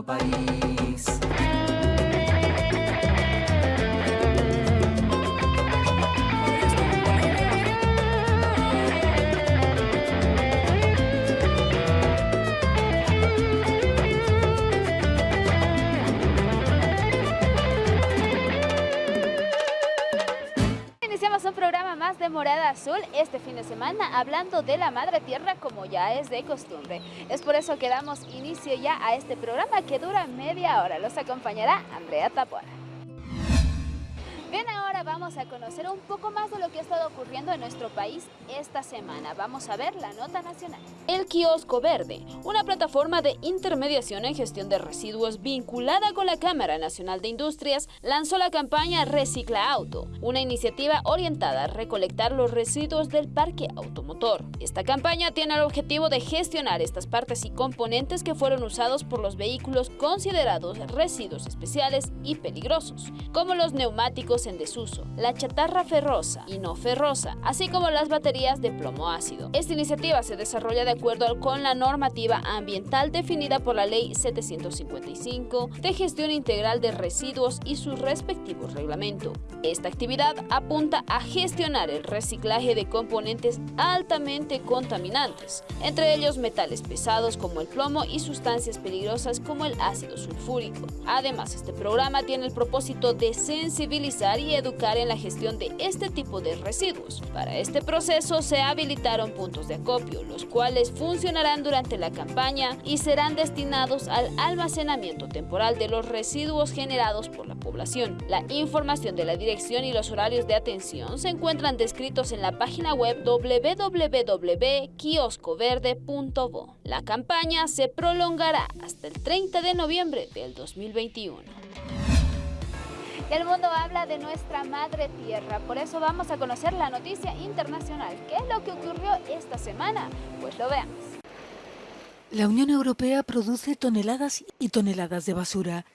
en Bolivia, qué lindo país. Azul este fin de semana hablando de la Madre Tierra como ya es de costumbre. Es por eso que damos inicio ya a este programa que dura media hora. Los acompañará Andrea Tapora. Bien, ahora vamos a conocer un poco más de lo que ha estado ocurriendo en nuestro país esta semana. Vamos a ver la nota nacional. El Kiosco Verde, una plataforma de intermediación en gestión de residuos vinculada con la Cámara Nacional de Industrias, lanzó la campaña Recicla Auto, una iniciativa orientada a recolectar los residuos del parque automotor. Esta campaña tiene el objetivo de gestionar estas partes y componentes que fueron usados por los vehículos considerados residuos especiales y peligrosos, como los neumáticos en desuso, la chatarra ferrosa y no ferrosa, así como las baterías de plomo ácido. Esta iniciativa se desarrolla de acuerdo con la normativa ambiental definida por la Ley 755 de gestión integral de residuos y su respectivo reglamento. Esta actividad apunta a gestionar el reciclaje de componentes altamente contaminantes, entre ellos metales pesados como el plomo y sustancias peligrosas como el ácido sulfúrico. Además, este programa tiene el propósito de sensibilizar y educar en la gestión de este tipo de residuos. Para este proceso se habilitaron puntos de acopio, los cuales funcionarán durante la campaña y serán destinados al almacenamiento temporal de los residuos generados por la población. La información de la dirección y los horarios de atención se encuentran descritos en la página web www.kioscoverde.bo. La campaña se prolongará hasta el 30 de noviembre del 2021. El mundo habla de nuestra madre tierra, por eso vamos a conocer la noticia internacional. ¿Qué es lo que ocurrió esta semana? Pues lo veamos. La Unión Europea produce toneladas y toneladas de basura,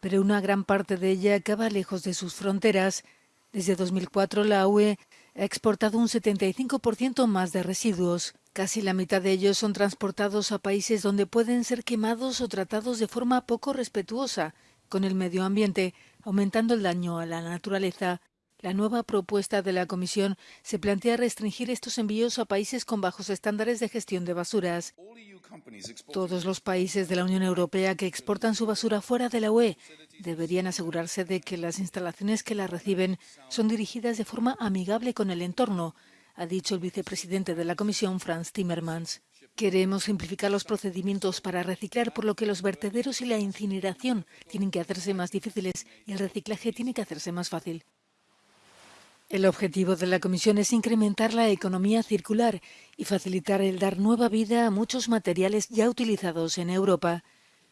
pero una gran parte de ella acaba lejos de sus fronteras. Desde 2004 la UE ha exportado un 75% más de residuos. Casi la mitad de ellos son transportados a países donde pueden ser quemados o tratados de forma poco respetuosa con el medio ambiente, aumentando el daño a la naturaleza. La nueva propuesta de la Comisión se plantea restringir estos envíos a países con bajos estándares de gestión de basuras. Todos los países de la Unión Europea que exportan su basura fuera de la UE deberían asegurarse de que las instalaciones que la reciben son dirigidas de forma amigable con el entorno, ha dicho el vicepresidente de la Comisión, Franz Timmermans. Queremos simplificar los procedimientos para reciclar, por lo que los vertederos y la incineración tienen que hacerse más difíciles y el reciclaje tiene que hacerse más fácil. El objetivo de la Comisión es incrementar la economía circular y facilitar el dar nueva vida a muchos materiales ya utilizados en Europa.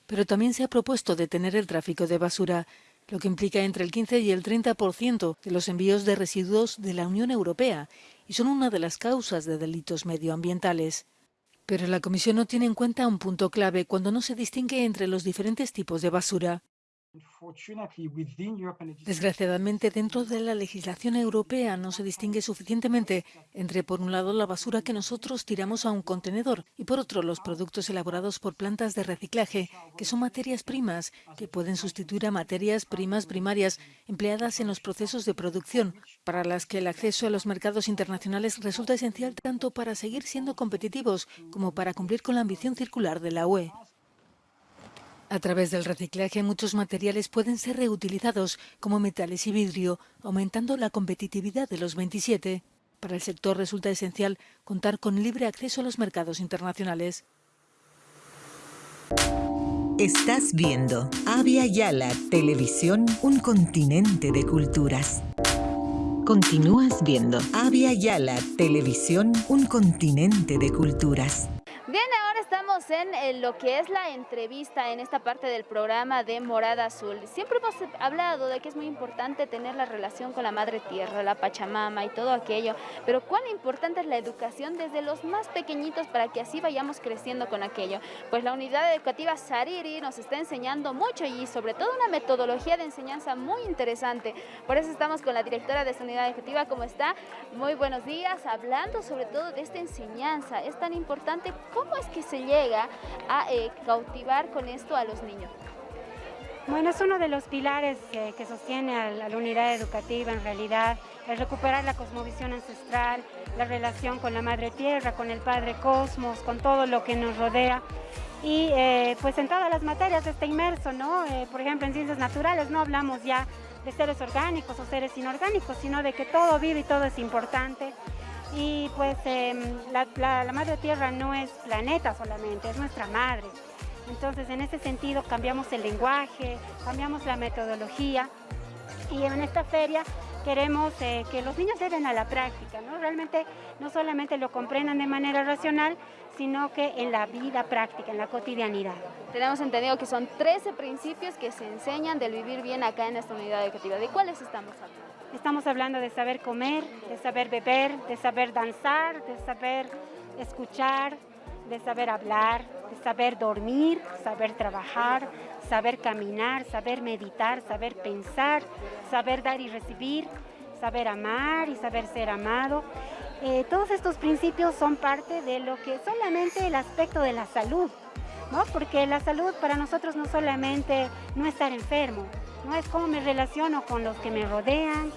Pero también se ha propuesto detener el tráfico de basura, lo que implica entre el 15 y el 30% de los envíos de residuos de la Unión Europea y son una de las causas de delitos medioambientales. Pero la Comisión no tiene en cuenta un punto clave cuando no se distingue entre los diferentes tipos de basura. Desgraciadamente, dentro de la legislación europea no se distingue suficientemente entre, por un lado, la basura que nosotros tiramos a un contenedor y, por otro, los productos elaborados por plantas de reciclaje, que son materias primas que pueden sustituir a materias primas primarias empleadas en los procesos de producción, para las que el acceso a los mercados internacionales resulta esencial tanto para seguir siendo competitivos como para cumplir con la ambición circular de la UE. A través del reciclaje, muchos materiales pueden ser reutilizados, como metales y vidrio, aumentando la competitividad de los 27. Para el sector resulta esencial contar con libre acceso a los mercados internacionales. Estás viendo Avia Yala Televisión, un continente de culturas. Continúas viendo Avia Yala Televisión, un continente de culturas. Bien, estamos en, lo que es la entrevista en esta parte del programa de Morada Azul. Siempre hemos hablado de que es muy importante tener la relación con la Madre Tierra, la Pachamama y todo aquello, pero cuán importante es la educación desde los más pequeñitos para que así vayamos creciendo con aquello. Pues la unidad educativa Sariri nos está enseñando mucho y sobre todo una metodología de enseñanza muy interesante. Por eso estamos con la directora de esta unidad educativa, ¿cómo está? Muy buenos días, hablando sobre todo de esta enseñanza. Es tan importante ¿Cómo es que se llega a eh, cautivar con esto a los niños? Bueno, es uno de los pilares que, sostiene a la, unidad educativa en realidad, el recuperar la cosmovisión ancestral, la relación con la Madre Tierra, con el Padre Cosmos, con todo lo que nos rodea. Y eh, pues en todas las materias está inmerso, ¿no? Eh, por ejemplo, en ciencias naturales no hablamos ya de seres orgánicos o seres inorgánicos, sino de que todo vive y todo es importante. Y pues em, la, Madre Tierra no es planeta solamente, es nuestra madre. Entonces, en ese sentido, cambiamos el lenguaje, cambiamos la metodología y en esta feria queremos eh, que los niños lleven a la práctica, ¿no? Realmente no solamente lo comprendan de manera racional, sino que en la vida práctica, en la cotidianidad. Tenemos entendido que son 13 principios que se enseñan del vivir bien acá en esta unidad educativa. ¿De cuáles estamos hablando? Estamos hablando de saber comer, de saber beber, de saber danzar, de saber escuchar, de saber hablar, de saber dormir, saber trabajar, saber caminar, saber meditar, saber pensar, saber dar y recibir, saber amar y saber ser amado. Eh, todos estos principios son parte de lo que solamente el aspecto de la salud, ¿no? porque la salud para nosotros no solamente no estar enfermo, no es cómo me relaciono con los que me rodean,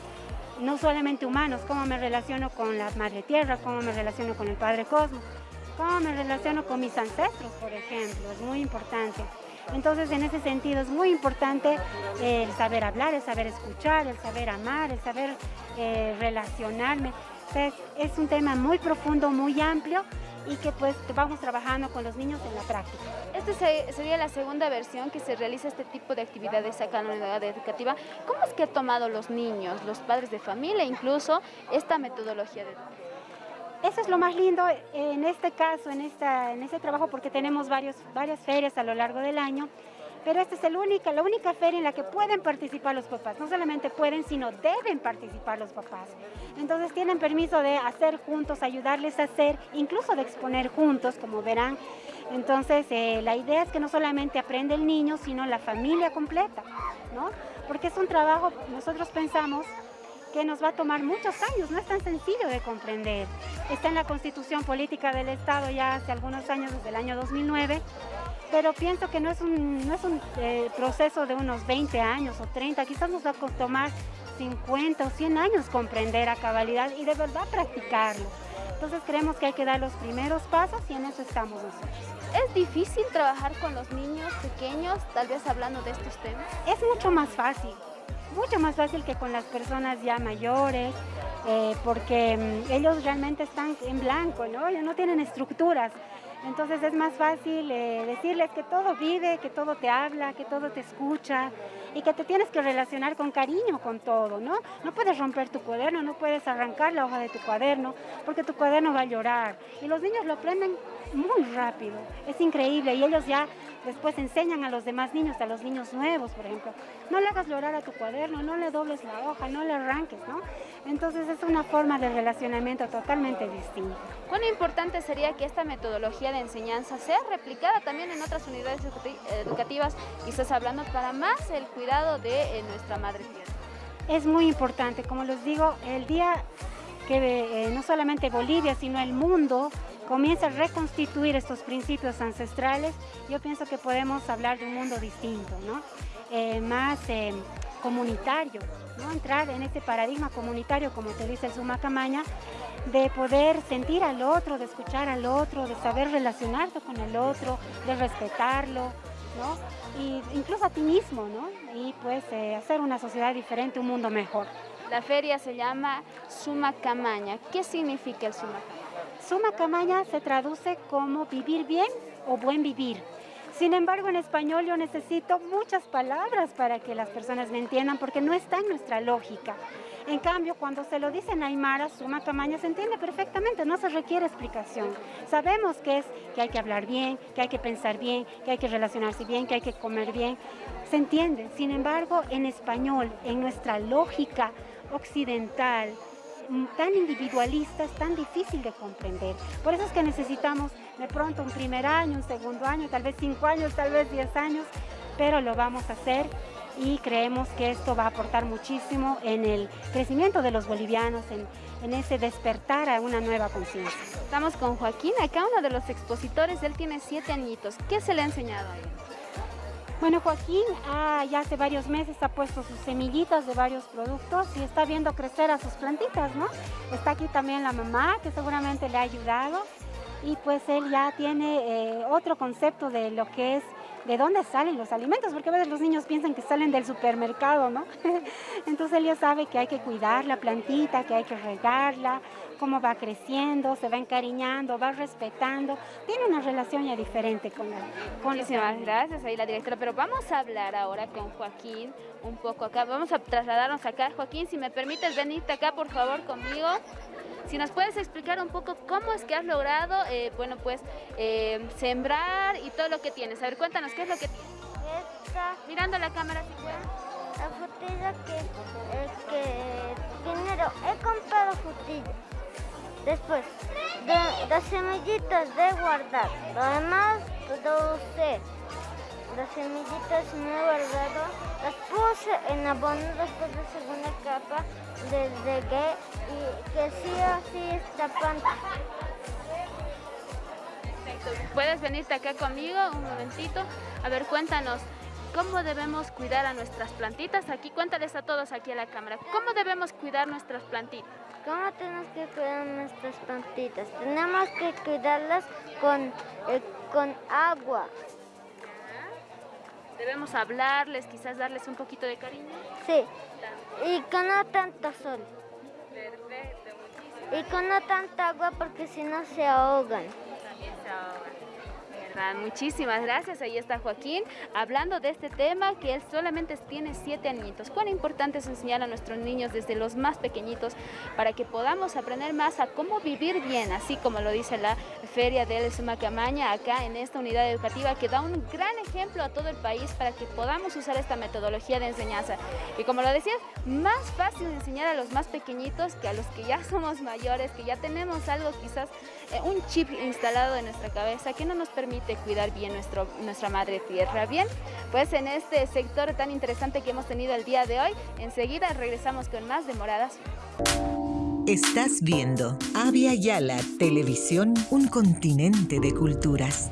no solamente humanos, cómo me relaciono con la Madre Tierra, cómo me relaciono con el Padre Cosmos, cómo me relaciono con mis ancestros, por ejemplo, es muy importante. Entonces, en ese sentido, es muy importante el saber hablar, el saber escuchar, el saber amar, el saber eh, relacionarme. es un tema muy profundo, muy amplio y que pues vamos trabajando con los niños en la práctica. Esta sería la segunda versión que se realiza este tipo de actividades acá en la unidad educativa. ¿Cómo es que han tomado los niños, los padres de familia, incluso esta metodología de eso es lo más lindo en este caso, en, esta, en este trabajo, porque tenemos varios, varias ferias a lo largo del año, pero esta es el única, la única feria en la que pueden participar los papás. No solamente pueden, sino deben participar los papás. Entonces tienen permiso de hacer juntos, ayudarles a hacer, incluso de exponer juntos, como verán. Entonces eh, la idea es que no solamente aprende el niño, sino la familia completa, ¿no? Porque es un trabajo, nosotros pensamos que nos va a tomar muchos años, no es tan sencillo de comprender. Está en la Constitución Política del Estado ya hace algunos años, desde el año 2009, pero pienso que no es un, no es un eh, proceso de unos 20 años o 30, quizás nos va a tomar 50 o 100 años comprender a cabalidad y de verdad practicarlo. Entonces creemos que hay que dar los primeros pasos y en eso estamos nosotros. ¿Es difícil trabajar con los niños pequeños, tal vez hablando de estos temas? Es mucho más fácil mucho más fácil que con las personas ya mayores, eh, porque mm, ellos realmente están en blanco, ¿no? Ellos no tienen estructuras. Entonces es más fácil eh, decirles que todo vive, que todo te habla, que todo te escucha y que te tienes que relacionar con cariño con todo, ¿no? No puedes romper tu cuaderno, no puedes arrancar la hoja de tu cuaderno porque tu cuaderno va a llorar. Y los niños lo aprenden muy rápido, es increíble y ellos ya después enseñan a los demás niños, a los niños nuevos, por ejemplo, no le hagas llorar a tu cuaderno, no le dobles la hoja, no le arranques, ¿no? Entonces es una forma de relacionamiento totalmente distinta. ¿Cuán importante sería que esta metodología de enseñanza sea replicada también en otras unidades educativas, quizás hablando para más el cuidado de eh, nuestra madre tierra? Es muy importante, como les digo, el día que eh, no solamente Bolivia, sino el mundo comienza a reconstituir estos principios ancestrales, yo pienso que podemos hablar de un mundo distinto, ¿no? Eh, más eh, comunitario, ¿no? entrar en este paradigma comunitario, como te dice el Sumacamaña, de poder sentir al otro, de escuchar al otro, de saber relacionarte con el otro, de respetarlo, ¿no? Y incluso a ti mismo, ¿no? Y pues eh, hacer una sociedad diferente, un mundo mejor. La feria se llama Sumacamaña. ¿Qué significa el Sumacamaña? Suma camaña se traduce como vivir bien o buen vivir. Sin embargo, en español yo necesito muchas palabras para que las personas me entiendan porque no está en nuestra lógica. En cambio, cuando se lo dice en Aymara, suma camaña se entiende perfectamente, no se requiere explicación. Sabemos que es que hay que hablar bien, que hay que pensar bien, que hay que relacionarse bien, que hay que comer bien. Se entiende. Sin embargo, en español, en nuestra lógica occidental, tan individualista es tan difícil de comprender. Por eso es que necesitamos de pronto un primer año, un segundo año, tal vez cinco años, tal vez diez años, pero lo vamos a hacer y creemos que esto va a aportar muchísimo en el crecimiento de los bolivianos, en, en ese despertar a una nueva conciencia. Estamos con Joaquín, acá uno de los expositores, él tiene siete añitos. ¿Qué se le ha enseñado a él? Bueno, Joaquín ah, ya hace varios meses ha puesto sus semillitas de varios productos y está viendo crecer a sus plantitas, ¿no? Está aquí también la mamá, que seguramente le ha ayudado y pues él ya tiene eh, otro concepto de lo que es de dónde salen los alimentos, porque a veces los niños piensan que salen del supermercado, ¿no? Entonces él ya sabe que hay que cuidar la plantita, que hay que regarla, cómo va creciendo, se va encariñando, va respetando, tiene una relación ya diferente con la con Muchísimas gracias ahí la directora, pero vamos a hablar ahora con Joaquín un poco acá, vamos a trasladarnos acá. Joaquín, si me permites venirte acá por favor conmigo. Si nos puedes explicar un poco cómo es que has logrado, eh, bueno, pues, eh, sembrar y todo lo que tienes. A ver, cuéntanos, ¿qué es lo que tienes? Esta, Mirando la cámara, si puedes. la frutilla que, eh, que primero he comprado frutillas. Después, de, las semillitas de guardar. Lo demás lo usé. Las semillitas me he guardado. Las puse en abono después de segunda capa. Les regué y que sí o sí está. Puedes venirte acá conmigo un momentito. A ver, cuéntanos, ¿cómo debemos cuidar a nuestras plantitas? Aquí, cuéntales a todos aquí a la cámara, ¿cómo debemos cuidar nuestras plantitas? ¿Cómo tenemos que cuidar nuestras plantitas? Tenemos que cuidarlas con, eh, con agua. Debemos hablarles, quizás darles un poquito de cariño. Sí. Y con no tanto sol. Perfecto, muchísimas Y con no tanta agua porque si no se ahogan. Muchísimas gracias. Ahí está Joaquín hablando de este tema que él solamente tiene siete añitos. Cuán importante es enseñar a nuestros niños desde los más pequeñitos para que podamos aprender más a cómo vivir bien, así como lo dice la Feria del Sumacamaña acá en esta unidad educativa que da un gran ejemplo a todo el país para que podamos usar esta metodología de enseñanza. Y como lo decías, más fácil enseñar a los más pequeñitos que a los que ya somos mayores, que ya tenemos algo quizás, eh, un chip instalado en nuestra cabeza que no nos permite cuidar bien nuestro, nuestra madre tierra. Bien, pues en este sector tan interesante que hemos tenido el día de hoy, enseguida regresamos con más de Moradas. Estás viendo Avia Yala Televisión, un continente de culturas.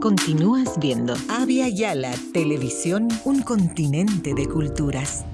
Continúas viendo Avia Yala Televisión, un continente de culturas.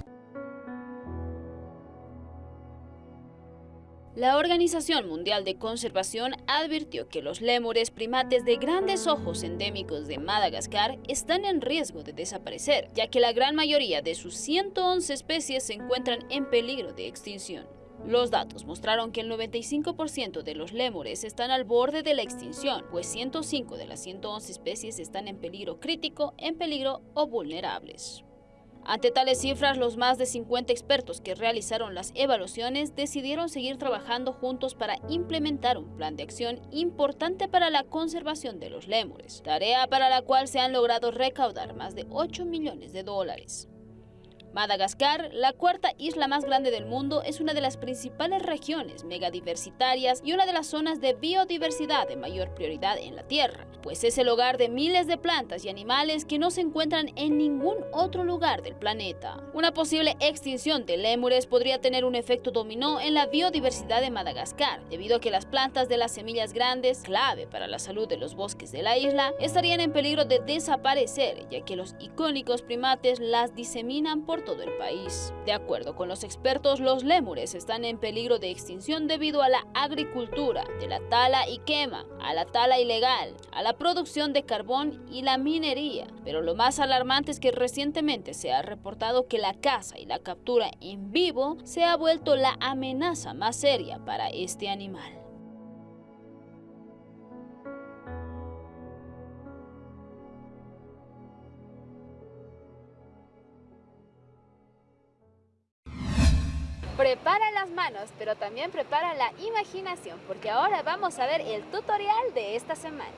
La Organización Mundial de Conservación advirtió que los lémures primates de grandes ojos endémicos de Madagascar están en riesgo de desaparecer, ya que la gran mayoría de sus 111 especies se encuentran en peligro de extinción. Los datos mostraron que el 95% de los lémures están al borde de la extinción, pues 105 de las 111 especies están en peligro crítico, en peligro o vulnerables. Ante tales cifras, los más de 50 expertos que realizaron las evaluaciones decidieron seguir trabajando juntos para implementar un plan de acción importante para la conservación de los lémures, tarea para la cual se han logrado recaudar más de 8 millones de dólares. Madagascar, la cuarta isla más grande del mundo, es una de las principales regiones megadiversitarias y una de las zonas de biodiversidad de mayor prioridad en la Tierra, pues es el hogar de miles de plantas y animales que no se encuentran en ningún otro lugar del planeta. Una posible extinción de lémures podría tener un efecto dominó en la biodiversidad de Madagascar, debido a que las plantas de las semillas grandes, clave para la salud de los bosques de la isla, estarían en peligro de desaparecer, ya que los icónicos primates las diseminan por todo el país. De acuerdo con los expertos, los lémures están en peligro de extinción debido a la agricultura, de la tala y quema, a la tala ilegal, a la producción de carbón y la minería. Pero lo más alarmante es que recientemente se ha reportado que la caza y la captura en vivo se ha vuelto la amenaza más seria para este animal. Prepara las manos, pero también prepara la imaginación, porque ahora vamos a ver el tutorial de esta semana.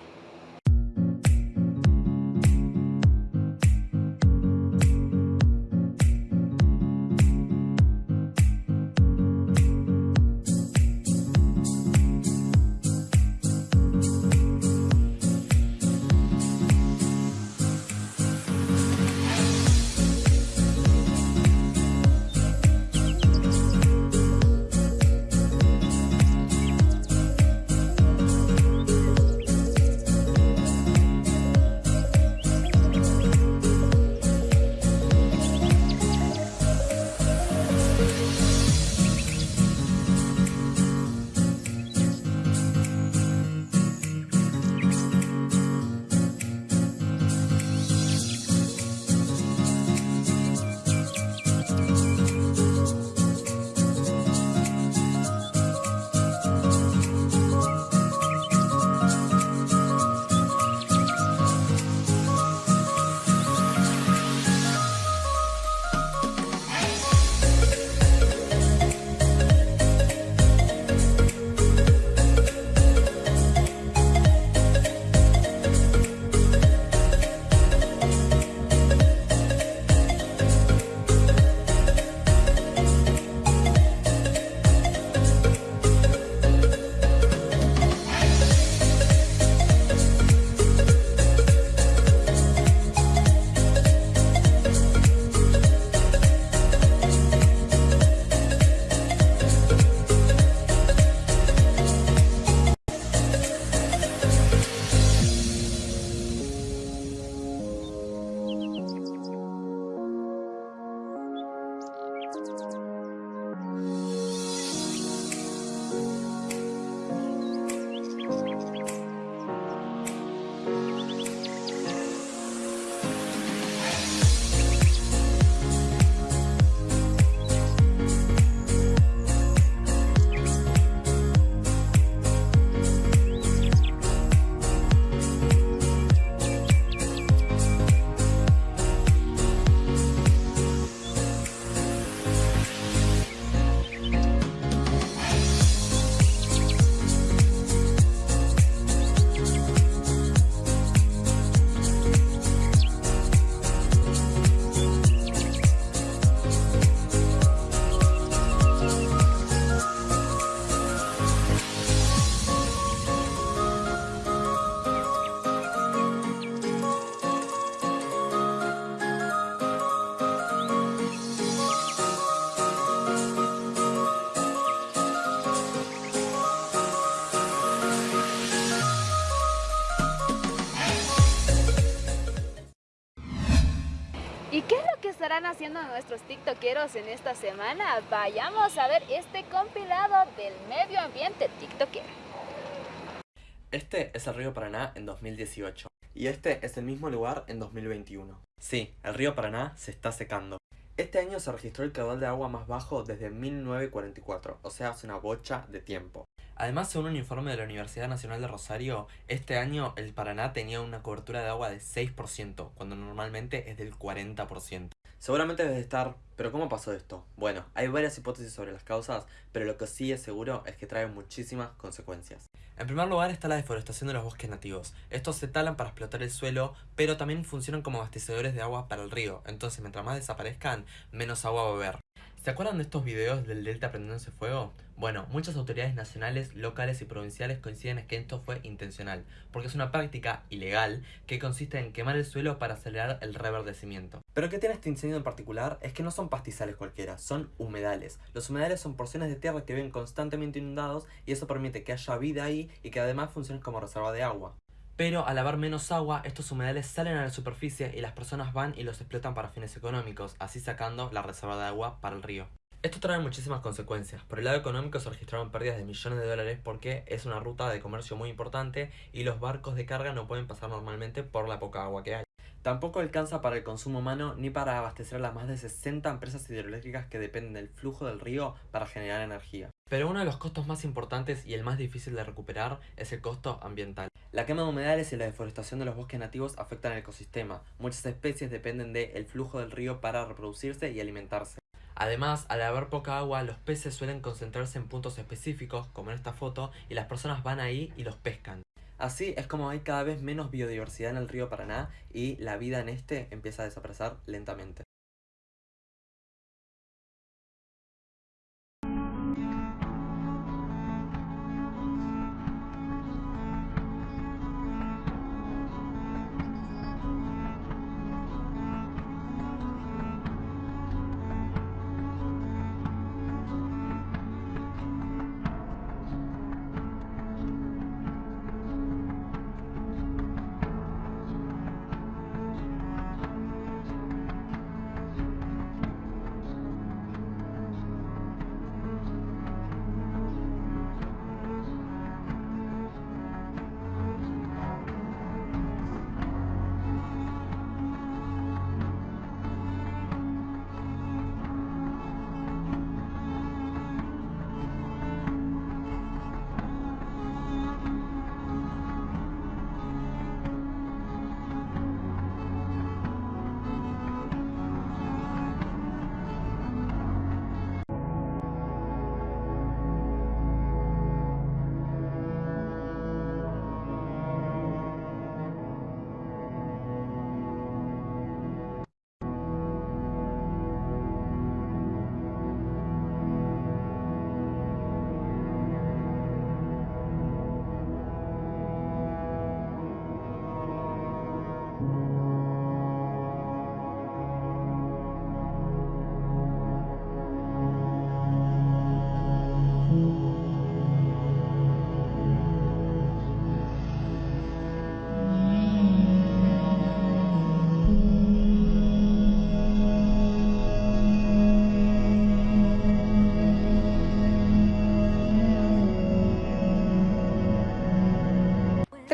Haciendo nuestros tiktokeros en esta semana? Vayamos a ver este compilado del medio ambiente tiktokero. Este es el río Paraná en 2018 y este es el mismo lugar en 2021. Sí, el río Paraná se está secando. Este año se registró el caudal de agua más bajo desde 1944, o sea, hace una bocha de tiempo. Además, según un informe de la Universidad Nacional de Rosario, este año el Paraná tenía una cobertura de agua de 6%, cuando normalmente es del 40%. Seguramente debes estar, ¿pero cómo pasó esto? Bueno, hay varias hipótesis sobre las causas, pero lo que sí es seguro es que trae muchísimas consecuencias. En primer lugar está la deforestación de los bosques nativos. Estos se talan para explotar el suelo, pero también funcionan como abastecedores de agua para el río, entonces mientras más desaparezcan, menos agua va a haber. ¿Se acuerdan de estos videos del delta prendiéndose fuego? Bueno, muchas autoridades nacionales, locales y provinciales coinciden en que esto fue intencional, porque es una práctica ilegal que consiste en quemar el suelo para acelerar el reverdecimiento. Pero ¿qué tiene este incendio en particular? Es que no son pastizales cualquiera, son humedales. Los humedales son porciones de tierra que viven constantemente inundados y eso permite que haya vida ahí y que además funcionen como reserva de agua. Pero al haber menos agua, estos humedales salen a la superficie y las personas van y los explotan para fines económicos, así sacando la reserva de agua para el río. Esto trae muchísimas consecuencias. Por el lado económico se registraron pérdidas de millones de dólares porque es una ruta de comercio muy importante y los barcos de carga no pueden pasar normalmente por la poca agua que hay. Tampoco alcanza para el consumo humano ni para abastecer a las más de 60 empresas hidroeléctricas que dependen del flujo del río para generar energía. Pero uno de los costos más importantes y el más difícil de recuperar es el costo ambiental. La quema de humedales y la deforestación de los bosques nativos afectan el ecosistema. Muchas especies dependen del flujo del río para reproducirse y alimentarse. Además, al haber poca agua, los peces suelen concentrarse en puntos específicos, como en esta foto, y las personas van ahí y los pescan. Así es como hay cada vez menos biodiversidad en el río Paraná y la vida en este empieza a desaparecer lentamente.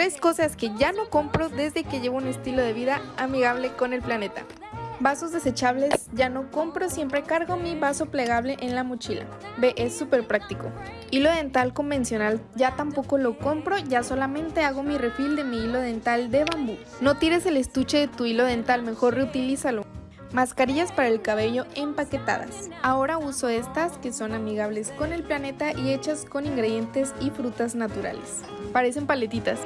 Tres cosas que ya no compro desde que llevo un estilo de vida amigable con el planeta. Vasos desechables ya no compro, siempre cargo mi vaso plegable en la mochila. Ve, es súper práctico. Hilo dental convencional ya tampoco lo compro, ya solamente hago mi refil de mi hilo dental de bambú. No tires el estuche de tu hilo dental, mejor reutilízalo. Mascarillas para el cabello empaquetadas. Ahora uso estas que son amigables con el planeta y hechas con ingredientes y frutas naturales. Parecen paletitas.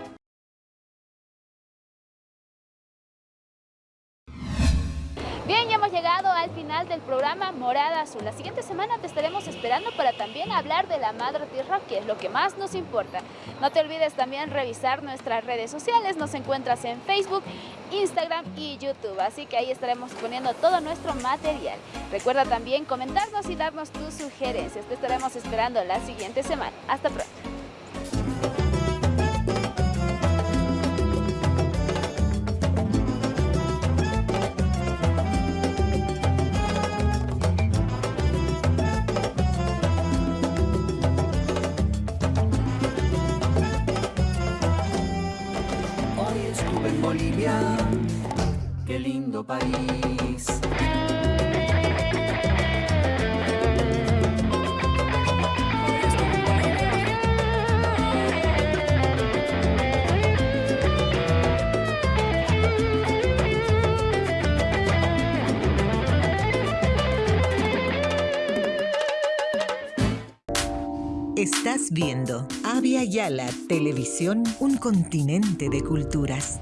Llegado al final del programa Morada Azul. La siguiente semana te estaremos esperando para también hablar de la Madre Tierra, que es lo que más nos importa. No te olvides también revisar nuestras redes sociales. Nos encuentras en Facebook, Instagram y YouTube. Así que ahí estaremos poniendo todo nuestro material. Recuerda también comentarnos y darnos tus sugerencias. Te estaremos esperando la siguiente semana. Hasta pronto. País. Estás viendo Avia Yala Televisión, un continente de culturas.